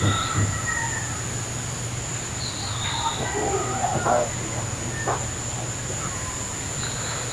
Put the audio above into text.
Thank you.